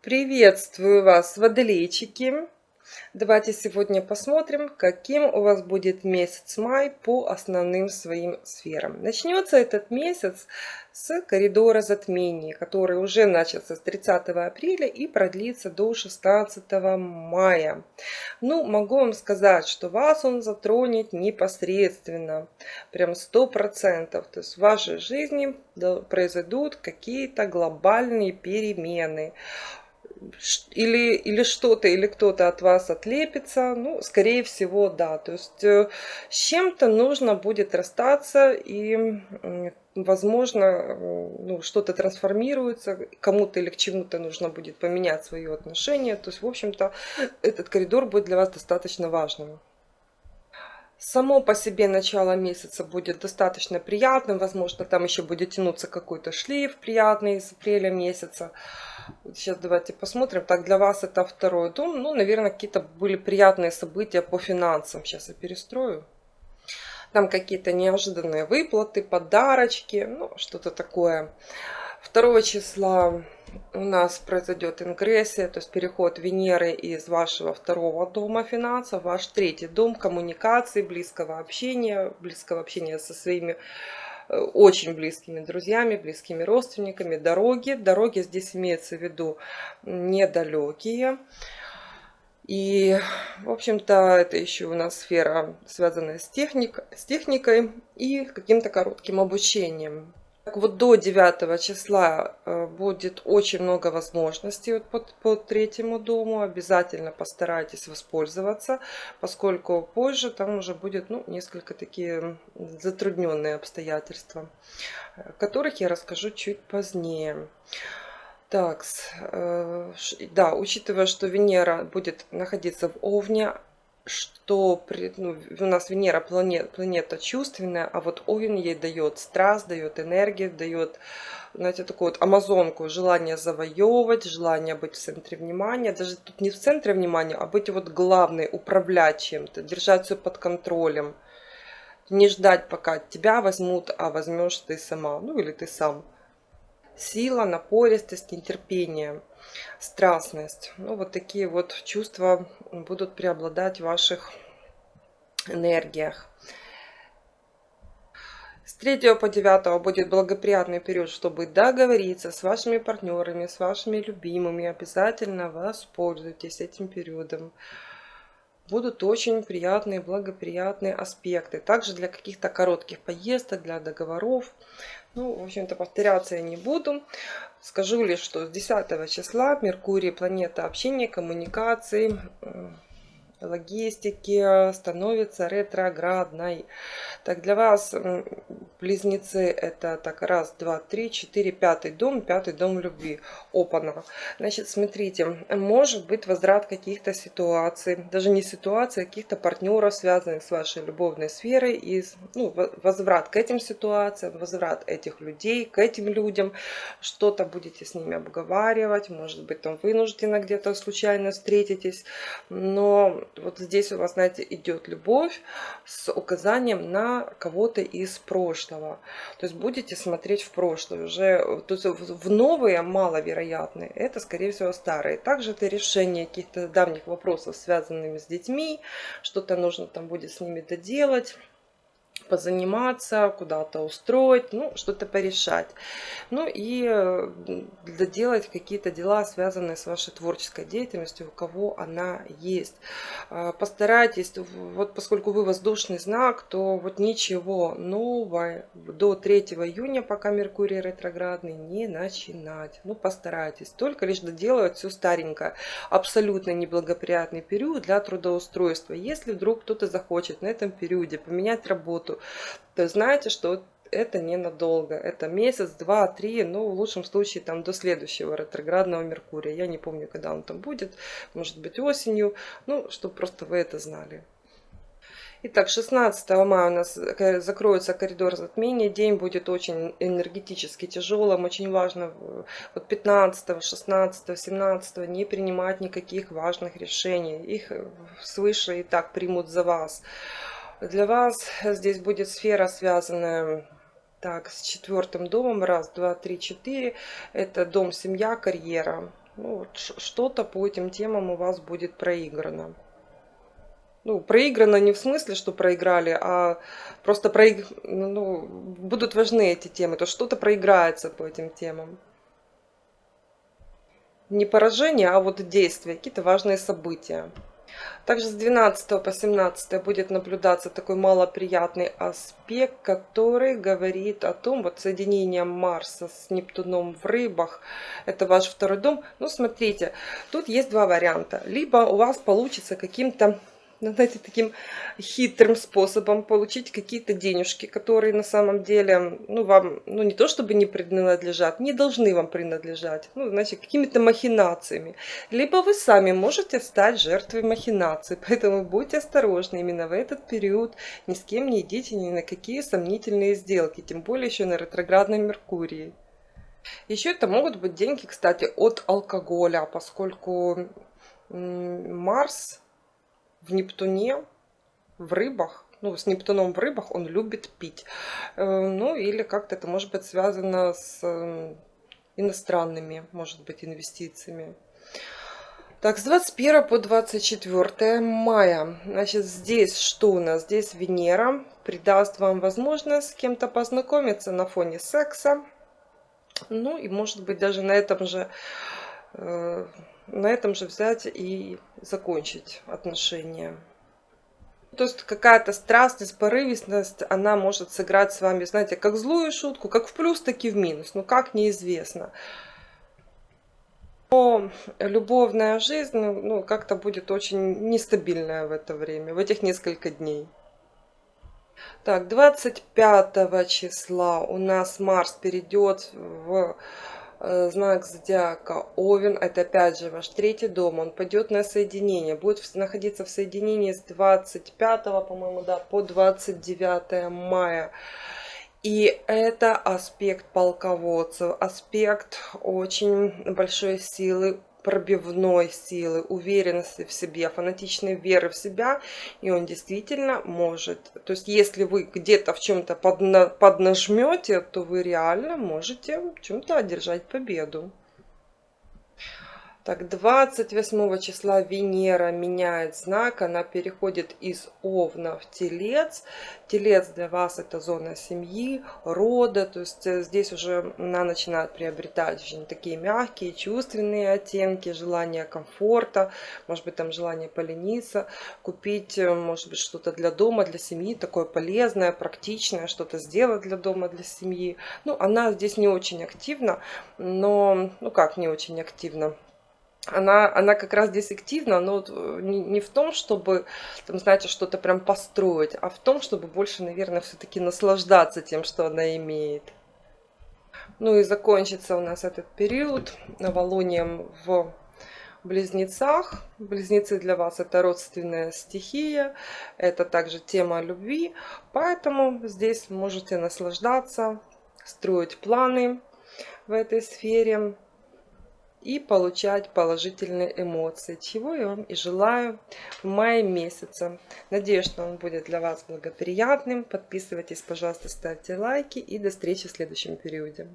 Приветствую вас, водолейчики! Давайте сегодня посмотрим, каким у вас будет месяц май по основным своим сферам. Начнется этот месяц с коридора затмений, который уже начался с 30 апреля и продлится до 16 мая. Ну, могу вам сказать, что вас он затронет непосредственно, прям 100%. То есть в вашей жизни произойдут какие-то глобальные перемены или, или что-то, или кто-то от вас отлепится, ну, скорее всего, да. То есть э, с чем-то нужно будет расстаться и, возможно, э, ну, что-то трансформируется, кому-то или к чему-то нужно будет поменять свое отношение. То есть, в общем-то, этот коридор будет для вас достаточно важным. Само по себе начало месяца будет достаточно приятным, возможно, там еще будет тянуться какой-то шлейф приятный из апреля месяца. Сейчас давайте посмотрим. Так, для вас это второй дом. Ну, наверное, какие-то были приятные события по финансам. Сейчас я перестрою. Там какие-то неожиданные выплаты, подарочки, ну, что-то такое. 2 числа у нас произойдет ингрессия, то есть переход Венеры из вашего второго дома финансов, ваш третий дом коммуникации, близкого общения, близкого общения со своими очень близкими друзьями, близкими родственниками, дороги. Дороги здесь имеется в виду недалекие. И, в общем-то, это еще у нас сфера, связанная с, техник, с техникой и каким-то коротким обучением. Так вот до 9 числа э, будет очень много возможностей вот по, по третьему дому. Обязательно постарайтесь воспользоваться, поскольку позже там уже будет ну, несколько такие затрудненные обстоятельства, о которых я расскажу чуть позднее. Так, э, да, учитывая, что Венера будет находиться в Овне, что ну, у нас Венера планета, планета чувственная, а вот Овен ей дает страсть, дает энергию, дает, знаете, такую вот амазонку, желание завоевывать, желание быть в центре внимания. Даже тут не в центре внимания, а быть вот главной, управлять чем-то, держать все под контролем. Не ждать, пока тебя возьмут, а возьмешь ты сама, ну или ты сам. Сила, напористость, нетерпение страстность. Ну, вот такие вот чувства будут преобладать в ваших энергиях. С 3 по 9 будет благоприятный период, чтобы договориться с вашими партнерами, с вашими любимыми. Обязательно воспользуйтесь этим периодом. Будут очень приятные, благоприятные аспекты. Также для каких-то коротких поездок, для договоров. Ну, в общем-то, повторяться я не буду. Скажу лишь, что с 10 числа Меркурий, планета общения, коммуникаций, логистики становится ретроградной. Так, для вас близнецы это так раз, два, три, четыре, пятый дом, пятый дом любви. Опана. Значит, смотрите, может быть возврат каких-то ситуаций, даже не ситуаций, а каких-то партнеров, связанных с вашей любовной сферой, и ну, возврат к этим ситуациям, возврат этих людей, к этим людям, что-то будете с ними обговаривать, может быть там вынужденно где-то случайно встретитесь, но вот здесь у вас, знаете, идет любовь с указанием на кого-то из прошлого. То есть будете смотреть в прошлое уже. То есть в новые маловероятные, это, скорее всего, старые. Также это решение каких-то давних вопросов, связанными с детьми. Что-то нужно там будет с ними доделать позаниматься, куда-то устроить, ну, что-то порешать. Ну и э, доделать какие-то дела, связанные с вашей творческой деятельностью, у кого она есть. А, постарайтесь, вот поскольку вы воздушный знак, то вот ничего нового до 3 июня, пока Меркурий ретроградный, не начинать. Ну, постарайтесь. Только лишь доделывать все старенькое. Абсолютно неблагоприятный период для трудоустройства. Если вдруг кто-то захочет на этом периоде поменять работу, то знаете, что это ненадолго. Это месяц, два, три, ну, в лучшем случае, там, до следующего ретроградного Меркурия. Я не помню, когда он там будет, может быть, осенью, ну, чтобы просто вы это знали. Итак, 16 мая у нас закроется коридор затмения. День будет очень энергетически тяжелым. Очень важно вот 15, 16, 17 не принимать никаких важных решений. Их свыше и так примут за вас. Для вас здесь будет сфера, связанная так, с четвертым домом. Раз, два, три, четыре. Это дом, семья, карьера. Ну, вот что-то по этим темам у вас будет проиграно. Ну, проиграно не в смысле, что проиграли, а просто проиг... ну, будут важны эти темы. То что-то проиграется по этим темам. Не поражение, а вот действия, какие-то важные события. Также с 12 по 17 будет наблюдаться такой малоприятный аспект, который говорит о том, вот соединение Марса с Нептуном в рыбах, это ваш второй дом. Ну, смотрите, тут есть два варианта. Либо у вас получится каким-то ну, знаете, таким хитрым способом получить какие-то денежки, которые на самом деле, ну, вам, ну, не то чтобы не принадлежат, не должны вам принадлежать, ну, значит, какими-то махинациями. Либо вы сами можете стать жертвой махинаций, поэтому будьте осторожны именно в этот период, ни с кем не идите ни на какие сомнительные сделки, тем более еще на ретроградной Меркурии. Еще это могут быть деньги, кстати, от алкоголя, поскольку Марс в Нептуне, в рыбах, ну, с Нептуном в рыбах он любит пить. Э, ну, или как-то это может быть связано с э, иностранными, может быть, инвестициями. Так, с 21 по 24 мая. Значит, здесь что у нас? Здесь Венера придаст вам возможность с кем-то познакомиться на фоне секса. Ну, и может быть даже на этом же э, на этом же взять и закончить отношения. То есть какая-то страстность, порывистность, она может сыграть с вами, знаете, как злую шутку, как в плюс, так и в минус. Ну как, неизвестно. Но любовная жизнь ну, как-то будет очень нестабильная в это время, в этих несколько дней. Так, 25 числа у нас Марс перейдет в знак зодиака Овен, это опять же ваш третий дом, он пойдет на соединение, будет находиться в соединении с 25, по-моему, да, по 29 мая. И это аспект полководцев, аспект очень большой силы пробивной силы, уверенности в себе, фанатичной веры в себя, и он действительно может. То есть, если вы где-то в чем-то подна поднажмете, то вы реально можете в чем-то одержать победу. Так, 28 числа Венера меняет знак, она переходит из Овна в Телец. Телец для вас это зона семьи, рода, то есть э, здесь уже она начинает приобретать очень такие мягкие, чувственные оттенки, желание комфорта, может быть там желание полениться, купить, э, может быть, что-то для дома, для семьи, такое полезное, практичное, что-то сделать для дома, для семьи. Ну, она здесь не очень активна, но, ну как не очень активна? Она, она как раз здесь активна, но э, не, в том, чтобы, там, знаете, что-то прям построить, а в том, чтобы больше, наверное, все-таки наслаждаться тем, что она имеет. Ну и закончится у нас этот период новолунием в близнецах. Близнецы для вас это родственная стихия, это также тема любви, поэтому здесь можете наслаждаться, строить планы в этой сфере и получать положительные эмоции, чего я вам и желаю в мае месяце. Надеюсь, что он будет для вас благоприятным. Подписывайтесь, пожалуйста, ставьте лайки и до встречи в следующем периоде.